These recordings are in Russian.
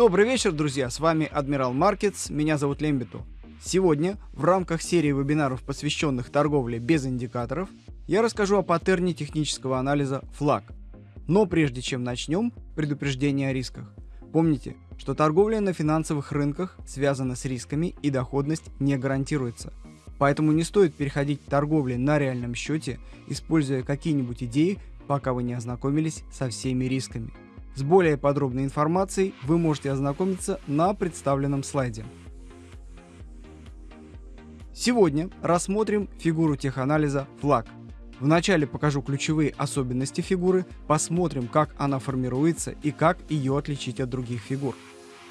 Добрый вечер, друзья! С вами Адмирал Маркетс, меня зовут Лембиту. Сегодня в рамках серии вебинаров, посвященных торговле без индикаторов, я расскажу о паттерне технического анализа флаг. Но прежде чем начнем, предупреждение о рисках. Помните, что торговля на финансовых рынках связана с рисками и доходность не гарантируется. Поэтому не стоит переходить к торговле на реальном счете, используя какие-нибудь идеи, пока вы не ознакомились со всеми рисками. С более подробной информацией вы можете ознакомиться на представленном слайде. Сегодня рассмотрим фигуру теханализа флаг. Вначале покажу ключевые особенности фигуры, посмотрим, как она формируется и как ее отличить от других фигур.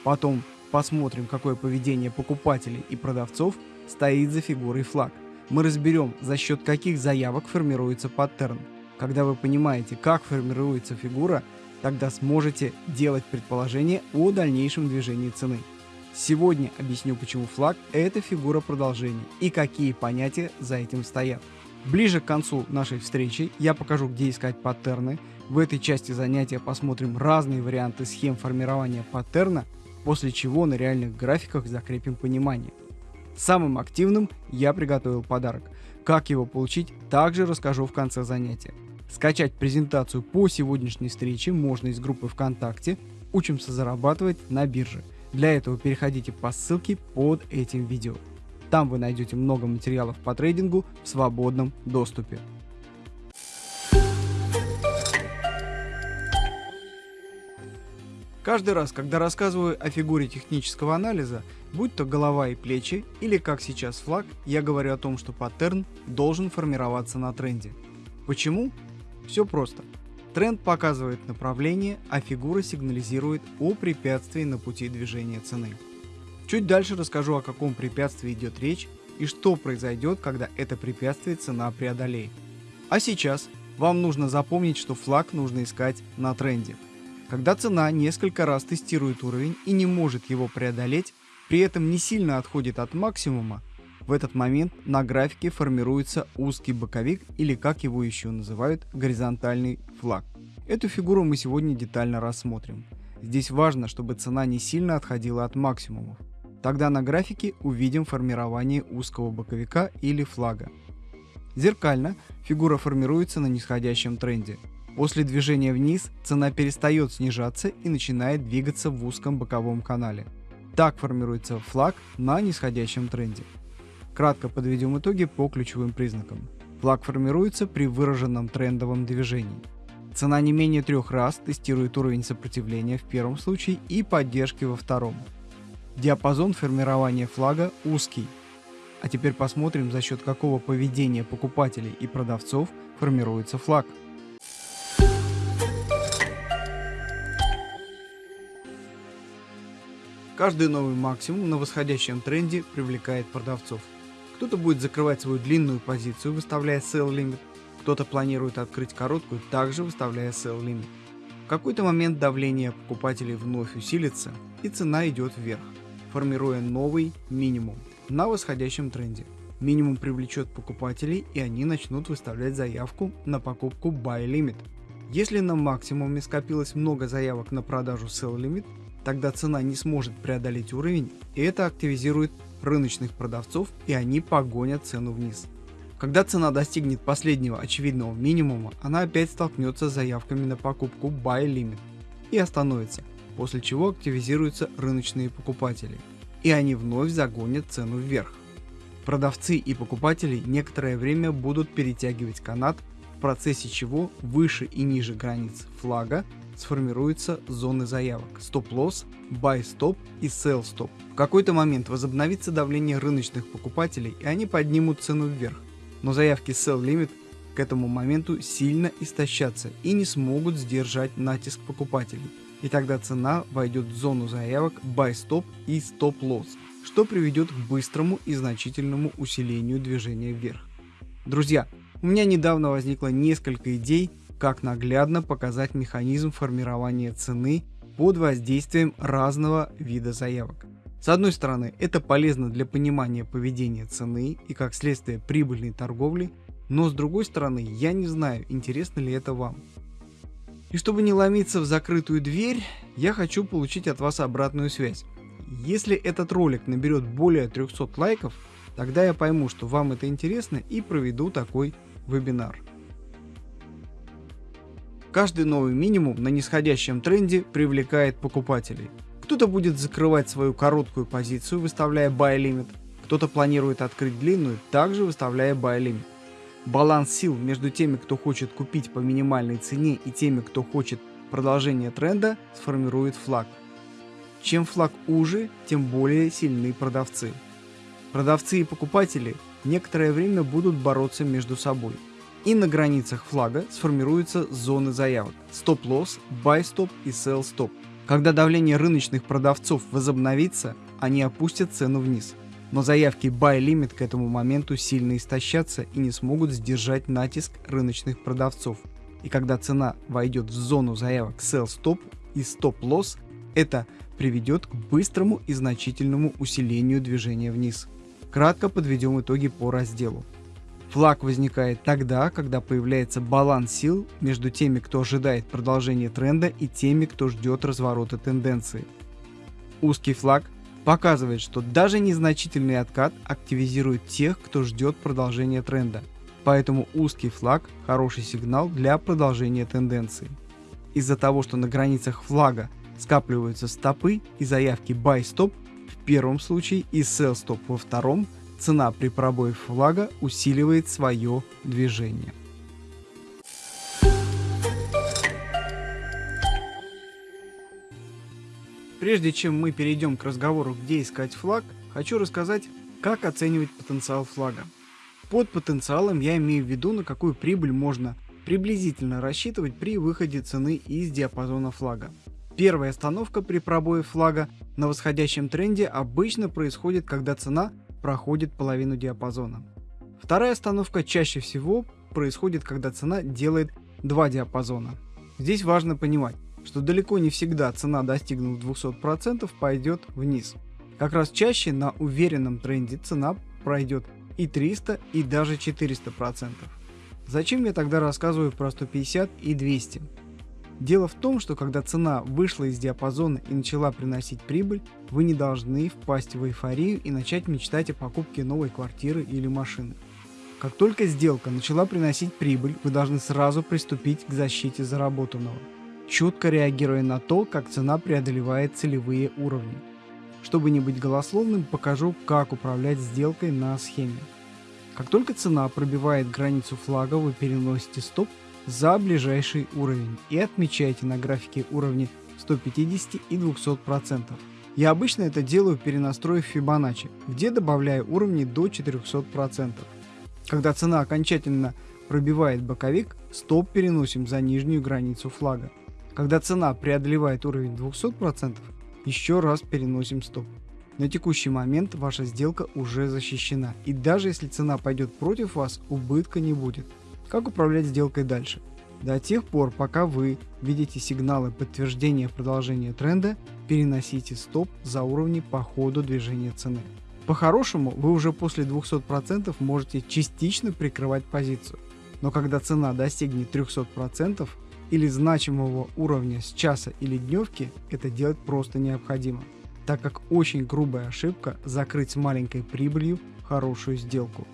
Потом посмотрим, какое поведение покупателей и продавцов стоит за фигурой флаг. Мы разберем, за счет каких заявок формируется паттерн. Когда вы понимаете, как формируется фигура, тогда сможете делать предположение о дальнейшем движении цены. Сегодня объясню, почему флаг – это фигура продолжения и какие понятия за этим стоят. Ближе к концу нашей встречи я покажу, где искать паттерны. В этой части занятия посмотрим разные варианты схем формирования паттерна, после чего на реальных графиках закрепим понимание. Самым активным я приготовил подарок. Как его получить, также расскажу в конце занятия. Скачать презентацию по сегодняшней встрече можно из группы ВКонтакте «Учимся зарабатывать на бирже». Для этого переходите по ссылке под этим видео. Там вы найдете много материалов по трейдингу в свободном доступе. Каждый раз, когда рассказываю о фигуре технического анализа, будь то голова и плечи или как сейчас флаг, я говорю о том, что паттерн должен формироваться на тренде. Почему? Все просто. Тренд показывает направление, а фигура сигнализирует о препятствии на пути движения цены. Чуть дальше расскажу о каком препятствии идет речь и что произойдет, когда это препятствие цена преодолеет. А сейчас вам нужно запомнить, что флаг нужно искать на тренде. Когда цена несколько раз тестирует уровень и не может его преодолеть, при этом не сильно отходит от максимума, в этот момент на графике формируется узкий боковик или как его еще называют горизонтальный флаг. Эту фигуру мы сегодня детально рассмотрим. Здесь важно, чтобы цена не сильно отходила от максимумов. Тогда на графике увидим формирование узкого боковика или флага. Зеркально фигура формируется на нисходящем тренде. После движения вниз цена перестает снижаться и начинает двигаться в узком боковом канале. Так формируется флаг на нисходящем тренде. Кратко подведем итоги по ключевым признакам. Флаг формируется при выраженном трендовом движении. Цена не менее трех раз тестирует уровень сопротивления в первом случае и поддержки во втором. Диапазон формирования флага узкий. А теперь посмотрим, за счет какого поведения покупателей и продавцов формируется флаг. Каждый новый максимум на восходящем тренде привлекает продавцов. Кто-то будет закрывать свою длинную позицию, выставляя sell limit, кто-то планирует открыть короткую, также выставляя sell limit. В какой-то момент давление покупателей вновь усилится и цена идет вверх, формируя новый минимум на восходящем тренде. Минимум привлечет покупателей и они начнут выставлять заявку на покупку buy limit. Если на максимуме скопилось много заявок на продажу sell limit, тогда цена не сможет преодолеть уровень и это активизирует рыночных продавцов и они погонят цену вниз. Когда цена достигнет последнего очевидного минимума, она опять столкнется с заявками на покупку Buy Limit и остановится, после чего активизируются рыночные покупатели, и они вновь загонят цену вверх. Продавцы и покупатели некоторое время будут перетягивать канат, в процессе чего выше и ниже границ флага сформируются зоны заявок стоп-лосс, buy-stop и sell-stop. В какой-то момент возобновится давление рыночных покупателей и они поднимут цену вверх, но заявки sell limit к этому моменту сильно истощатся и не смогут сдержать натиск покупателей. И тогда цена войдет в зону заявок buy stop и stop loss, что приведет к быстрому и значительному усилению движения вверх. Друзья, у меня недавно возникло несколько идей, как наглядно показать механизм формирования цены под воздействием разного вида заявок. С одной стороны, это полезно для понимания поведения цены и как следствие прибыльной торговли, но с другой стороны, я не знаю, интересно ли это вам. И чтобы не ломиться в закрытую дверь, я хочу получить от вас обратную связь. Если этот ролик наберет более 300 лайков, тогда я пойму, что вам это интересно и проведу такой вебинар. Каждый новый минимум на нисходящем тренде привлекает покупателей. Кто-то будет закрывать свою короткую позицию, выставляя buy limit, кто-то планирует открыть длинную, также выставляя buy limit. Баланс сил между теми, кто хочет купить по минимальной цене и теми, кто хочет продолжение тренда, сформирует флаг. Чем флаг уже, тем более сильны продавцы. Продавцы и покупатели некоторое время будут бороться между собой. И на границах флага сформируются зоны заявок стоп-лосс, buy-stop и sell-stop. Когда давление рыночных продавцов возобновится, они опустят цену вниз. Но заявки buy limit к этому моменту сильно истощатся и не смогут сдержать натиск рыночных продавцов. И когда цена войдет в зону заявок sell stop и stop loss, это приведет к быстрому и значительному усилению движения вниз. Кратко подведем итоги по разделу. Флаг возникает тогда, когда появляется баланс сил между теми, кто ожидает продолжения тренда и теми, кто ждет разворота тенденции. Узкий флаг показывает, что даже незначительный откат активизирует тех, кто ждет продолжения тренда. Поэтому узкий флаг – хороший сигнал для продолжения тенденции. Из-за того, что на границах флага скапливаются стопы и заявки buy stop в первом случае и sell stop во втором, цена при пробое флага усиливает свое движение. Прежде чем мы перейдем к разговору, где искать флаг, хочу рассказать, как оценивать потенциал флага. Под потенциалом я имею в виду, на какую прибыль можно приблизительно рассчитывать при выходе цены из диапазона флага. Первая остановка при пробое флага на восходящем тренде обычно происходит, когда цена проходит половину диапазона. Вторая остановка чаще всего происходит, когда цена делает два диапазона. Здесь важно понимать, что далеко не всегда цена, достигнув 200%, пойдет вниз. Как раз чаще на уверенном тренде цена пройдет и 300, и даже 400%. Зачем я тогда рассказываю про 150 и 200? Дело в том, что когда цена вышла из диапазона и начала приносить прибыль, вы не должны впасть в эйфорию и начать мечтать о покупке новой квартиры или машины. Как только сделка начала приносить прибыль, вы должны сразу приступить к защите заработанного четко реагируя на то, как цена преодолевает целевые уровни. Чтобы не быть голословным, покажу, как управлять сделкой на схеме. Как только цена пробивает границу флага, вы переносите стоп за ближайший уровень и отмечаете на графике уровни 150 и 200%. Я обычно это делаю перенастроив Fibonacci, где добавляю уровни до 400%. Когда цена окончательно пробивает боковик, стоп переносим за нижнюю границу флага. Когда цена преодолевает уровень 200%, еще раз переносим стоп. На текущий момент ваша сделка уже защищена, и даже если цена пойдет против вас, убытка не будет. Как управлять сделкой дальше? До тех пор, пока вы видите сигналы подтверждения продолжения тренда, переносите стоп за уровни по ходу движения цены. По-хорошему, вы уже после 200% можете частично прикрывать позицию. Но когда цена достигнет 300%, или значимого уровня с часа или дневки, это делать просто необходимо, так как очень грубая ошибка закрыть с маленькой прибылью хорошую сделку.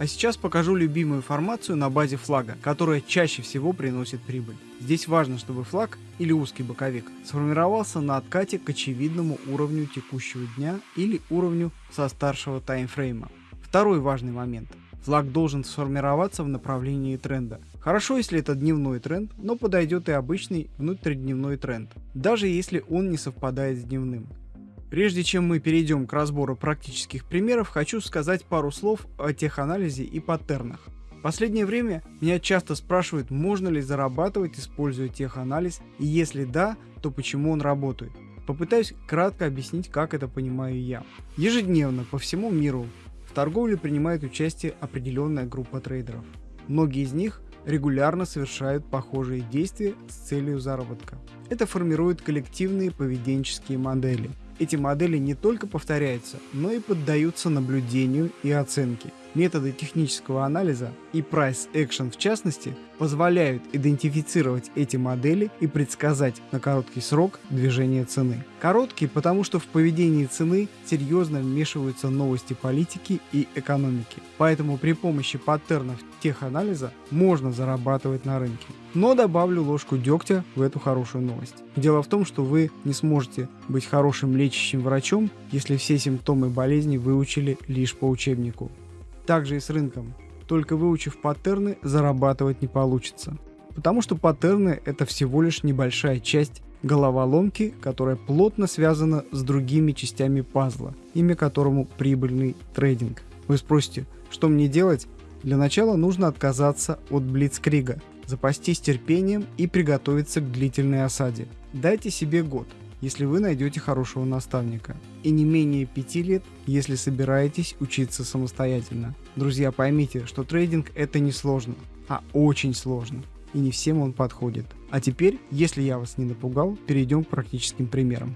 А сейчас покажу любимую формацию на базе флага, которая чаще всего приносит прибыль. Здесь важно, чтобы флаг или узкий боковик сформировался на откате к очевидному уровню текущего дня или уровню со старшего таймфрейма. Второй важный момент. Флаг должен сформироваться в направлении тренда. Хорошо, если это дневной тренд, но подойдет и обычный внутридневной тренд, даже если он не совпадает с дневным. Прежде чем мы перейдем к разбору практических примеров, хочу сказать пару слов о теханализе и паттернах. В последнее время меня часто спрашивают, можно ли зарабатывать, используя теханализ, и если да, то почему он работает. Попытаюсь кратко объяснить, как это понимаю я. Ежедневно по всему миру в торговле принимает участие определенная группа трейдеров. Многие из них регулярно совершают похожие действия с целью заработка. Это формирует коллективные поведенческие модели. Эти модели не только повторяются, но и поддаются наблюдению и оценке. Методы технического анализа и Price Action в частности позволяют идентифицировать эти модели и предсказать на короткий срок движение цены. Короткий, потому что в поведении цены серьезно вмешиваются новости политики и экономики. Поэтому при помощи паттернов теханализа можно зарабатывать на рынке. Но добавлю ложку дегтя в эту хорошую новость. Дело в том, что вы не сможете быть хорошим лечащим врачом, если все симптомы болезни выучили лишь по учебнику. Также и с рынком. Только выучив паттерны, зарабатывать не получится. Потому что паттерны это всего лишь небольшая часть головоломки, которая плотно связана с другими частями пазла, имя которому прибыльный трейдинг. Вы спросите, что мне делать? Для начала нужно отказаться от блицкрига, запастись терпением и приготовиться к длительной осаде. Дайте себе год, если вы найдете хорошего наставника, и не менее 5 лет, если собираетесь учиться самостоятельно. Друзья, поймите, что трейдинг это не сложно, а очень сложно, и не всем он подходит. А теперь, если я вас не напугал, перейдем к практическим примерам.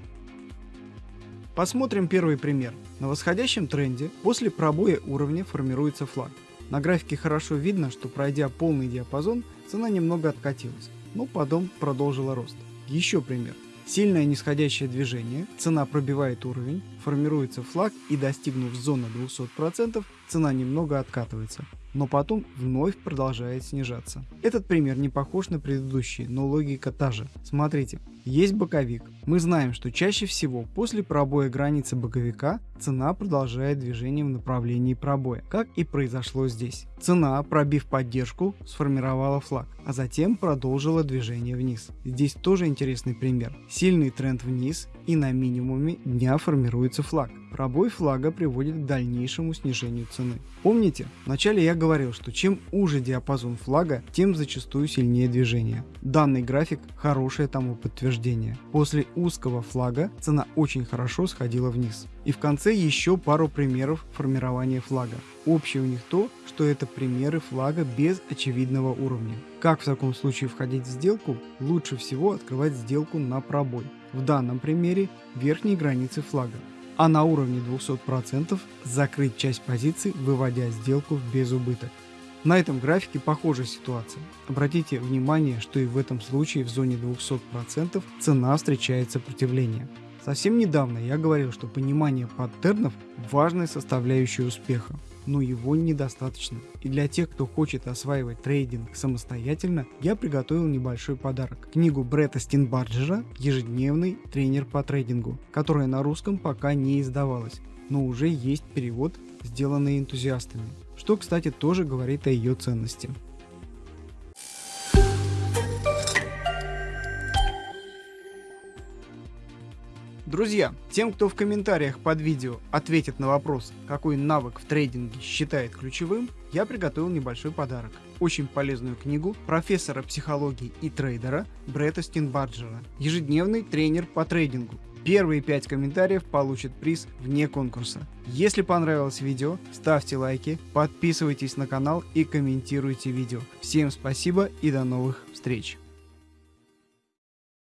Посмотрим первый пример. На восходящем тренде после пробоя уровня формируется флаг. На графике хорошо видно, что пройдя полный диапазон, цена немного откатилась, но потом продолжила рост. Еще пример. Сильное нисходящее движение, цена пробивает уровень, формируется флаг и достигнув зоны 200%, цена немного откатывается но потом вновь продолжает снижаться. Этот пример не похож на предыдущий, но логика та же. Смотрите, есть боковик. Мы знаем, что чаще всего после пробоя границы боковика цена продолжает движение в направлении пробоя, как и произошло здесь. Цена, пробив поддержку, сформировала флаг, а затем продолжила движение вниз. Здесь тоже интересный пример. Сильный тренд вниз и на минимуме дня формируется флаг. Пробой флага приводит к дальнейшему снижению цены. Помните, вначале я говорил, что чем уже диапазон флага, тем зачастую сильнее движение. Данный график хорошее тому подтверждение. После узкого флага цена очень хорошо сходила вниз. И в конце еще пару примеров формирования флага. Общее у них то, что это примеры флага без очевидного уровня. Как в таком случае входить в сделку? Лучше всего открывать сделку на пробой. В данном примере верхней границы флага а на уровне 200% закрыть часть позиций, выводя сделку в безубыток. На этом графике похожая ситуация. Обратите внимание, что и в этом случае в зоне 200% цена встречает сопротивление. Совсем недавно я говорил, что понимание паттернов – важная составляющая успеха но его недостаточно. И для тех, кто хочет осваивать трейдинг самостоятельно, я приготовил небольшой подарок. Книгу Бретта Стинбарджера «Ежедневный тренер по трейдингу», которая на русском пока не издавалась, но уже есть перевод, сделанный энтузиастами, что, кстати, тоже говорит о ее ценности. Друзья, тем, кто в комментариях под видео ответит на вопрос, какой навык в трейдинге считает ключевым, я приготовил небольшой подарок. Очень полезную книгу профессора психологии и трейдера Бретта Стинбарджера «Ежедневный тренер по трейдингу». Первые пять комментариев получат приз вне конкурса. Если понравилось видео, ставьте лайки, подписывайтесь на канал и комментируйте видео. Всем спасибо и до новых встреч!